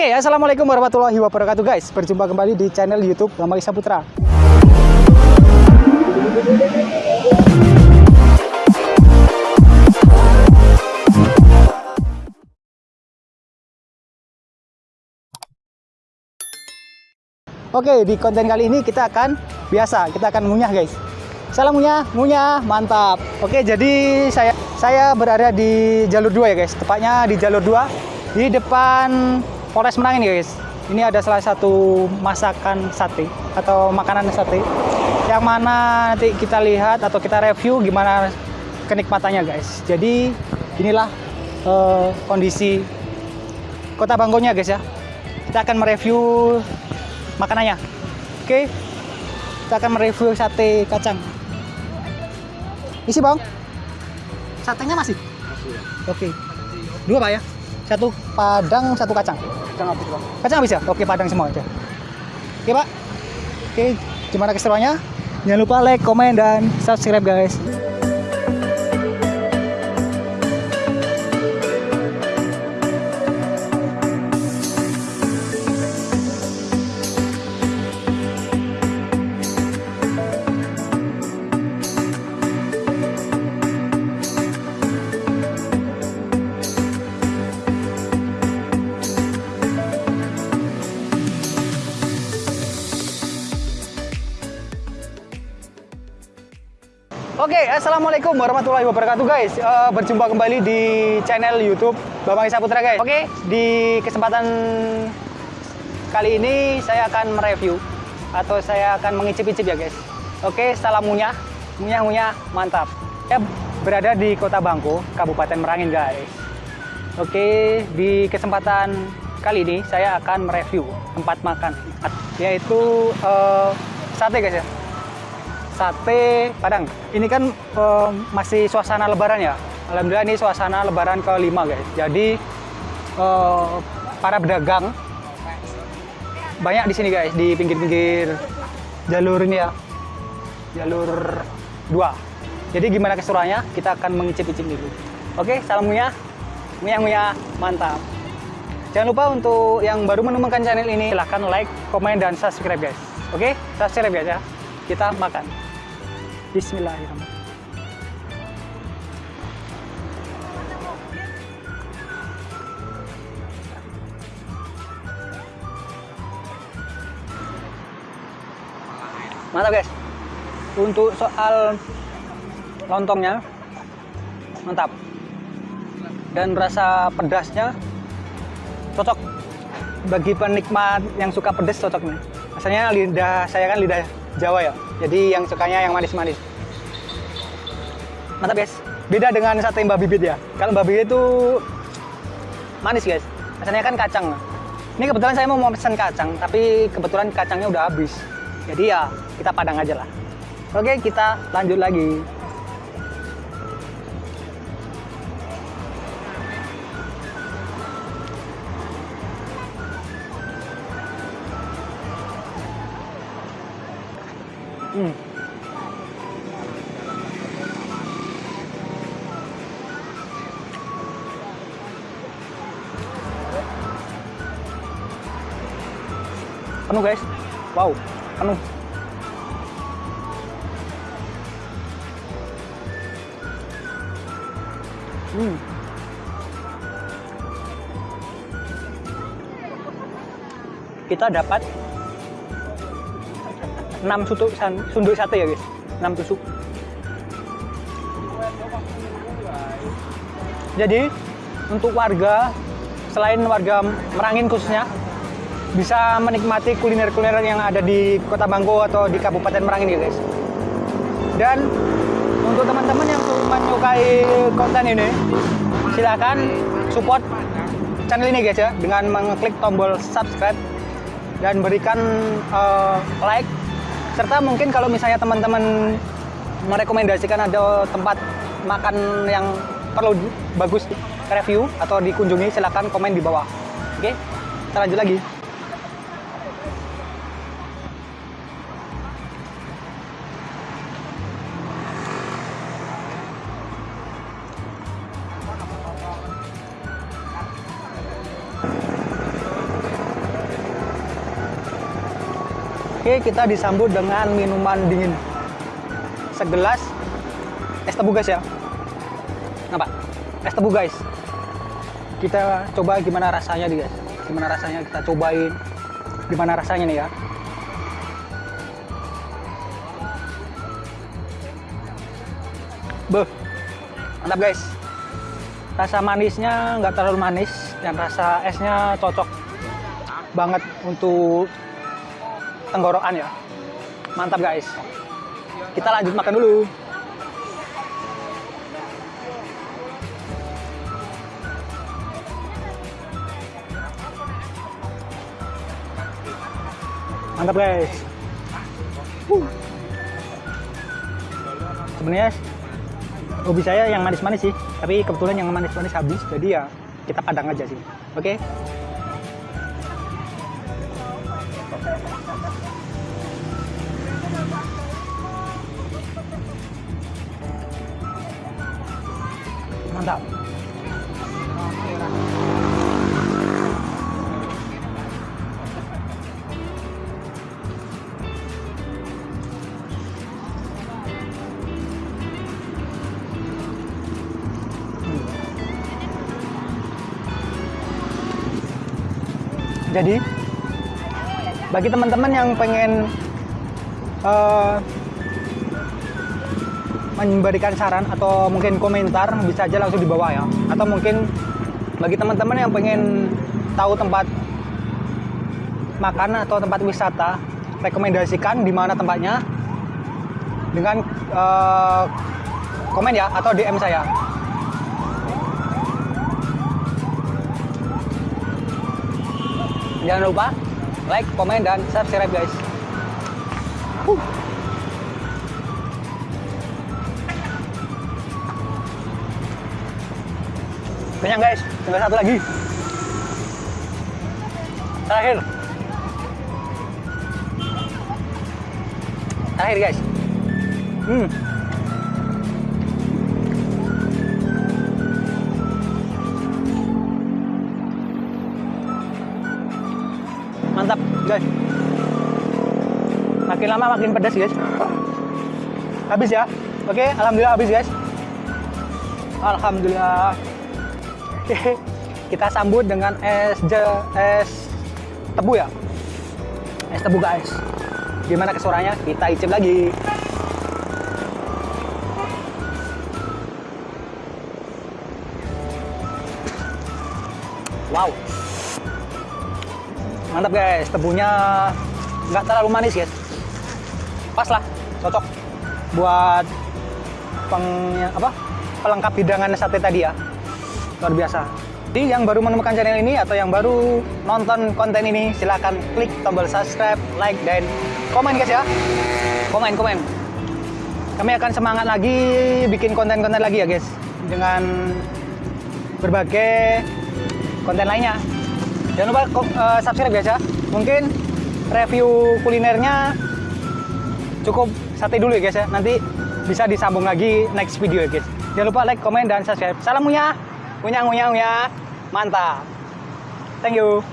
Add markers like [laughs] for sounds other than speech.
Oke, assalamualaikum warahmatullahi wabarakatuh guys. Berjumpa kembali di channel YouTube Bambang Putra. Oke, di konten kali ini kita akan biasa, kita akan ngunyah guys. Salam ngunyah, ngunyah, mantap. Oke, jadi saya saya berada di jalur 2 ya guys. Tepatnya di jalur 2 di depan Polres Merangin guys. Ini ada salah satu masakan sate atau makanan sate yang mana nanti kita lihat atau kita review gimana kenikmatannya guys. Jadi inilah uh, kondisi kota Bangkonya guys ya. Kita akan mereview makanannya. Oke. Kita akan mereview sate kacang. Isi bang. Satenya masih? Masih. Oke. Dua pak ya? Satu padang, satu kacang. Kacang habis bang. Kacang habis ya? Oke padang semua aja. Oke pak. Oke. Gimana keseruannya? Jangan lupa like, komen, dan subscribe guys. Assalamualaikum warahmatullahi wabarakatuh guys. Uh, berjumpa kembali di channel YouTube Bambang Isa Putra guys. Oke, di kesempatan kali ini saya akan mereview atau saya akan mengicip-icip ya guys. Oke, salam munyah, munyah munyah, mantap. Saya berada di Kota Bangko, Kabupaten Merangin guys. Oke, di kesempatan kali ini saya akan mereview tempat makan, yaitu uh, sate guys ya sate Padang. Ini kan uh, masih suasana lebaran ya. Alhamdulillah ini suasana lebaran kelima guys. Jadi uh, para pedagang banyak di sini guys di pinggir-pinggir jalur ini ya. Jalur dua. Jadi gimana keseruannya? Kita akan mengicip-icip dulu. Oke, salam muya. Muya muya, mantap. Jangan lupa untuk yang baru menemukan channel ini silahkan like, komen, dan subscribe guys. Oke, subscribe guys ya. Kita makan. Bismillahirrahmanirrahim. Mantap guys. Untuk soal lontongnya mantap. Dan rasa pedasnya cocok bagi penikmat yang suka pedas cocok nih. Rasanya lidah saya kan lidah Jawa ya. Jadi yang sukanya yang manis-manis. Mantap guys. Beda dengan sate mbak bibit ya. Kalau mbak bibit itu manis guys. Rasanya kan kacang. Ini kebetulan saya mau pesan kacang, tapi kebetulan kacangnya udah habis. Jadi ya kita padang aja lah. Oke, kita lanjut lagi. Hmm. Penuh guys. Wow, penuh. Hmm. Kita dapat 6 sutuk sunduk sate ya guys. 6 tusuk jadi untuk warga selain warga Merangin khususnya bisa menikmati kuliner-kuliner yang ada di Kota Bangko atau di Kabupaten Merangin ya guys. Dan untuk teman-teman yang menyukai konten ini silahkan support channel ini guys ya dengan mengklik tombol subscribe dan berikan uh, like serta mungkin kalau misalnya teman-teman merekomendasikan ada tempat makan yang perlu bagus review atau dikunjungi silahkan komen di bawah. Oke kita lanjut lagi Oke, kita disambut dengan minuman dingin. Segelas es tebu guys ya. Apa? Es tebu guys. Kita coba gimana rasanya nih guys. Gimana rasanya kita cobain. Gimana rasanya nih ya. Beuh. Mantap guys. Rasa manisnya nggak terlalu manis dan rasa esnya cocok banget untuk tenggorokan ya. Mantap guys. Kita lanjut makan dulu. Mantap guys. Uh. Sebenarnya hobi saya yang manis-manis sih, tapi kebetulan yang manis-manis habis, jadi ya kita padang aja sih. Oke. Mantap. Jadi bagi teman-teman yang pengen uh, memberikan saran atau mungkin komentar bisa aja langsung di bawah ya. Atau mungkin bagi teman-teman yang pengen tahu tempat makan atau tempat wisata, rekomendasikan di mana tempatnya dengan uh, komen ya atau DM saya. Jangan lupa like, komen, dan subscribe guys. Huh. Kenyang guys, tinggal satu lagi. Terakhir. Terakhir guys. Hmm. Guys. Makin lama makin pedas guys. Habis ya. Oke alhamdulillah habis guys. Alhamdulillah. Oke [laughs] kita sambut dengan es je, es tebu ya? Es tebu guys. Gimana kesuaranya kita icip lagi. Wow mantap guys. Tebunya nggak terlalu manis guys. Pas lah. Cocok buat peng apa pelengkap hidangan sate tadi ya. Luar biasa. Jadi yang baru menemukan channel ini atau yang baru nonton konten ini silahkan klik tombol subscribe like dan komen guys ya. Komen komen. Kami akan semangat lagi bikin konten-konten lagi ya guys. Dengan berbagai konten lainnya Jangan lupa uh, subscribe ya. Mungkin review kulinernya cukup sate dulu ya guys ya. Nanti bisa disambung lagi next video ya guys. Jangan lupa like, komen, dan subscribe. Salam Munya. Munya, Munya, Munya. Mantap. Thank you.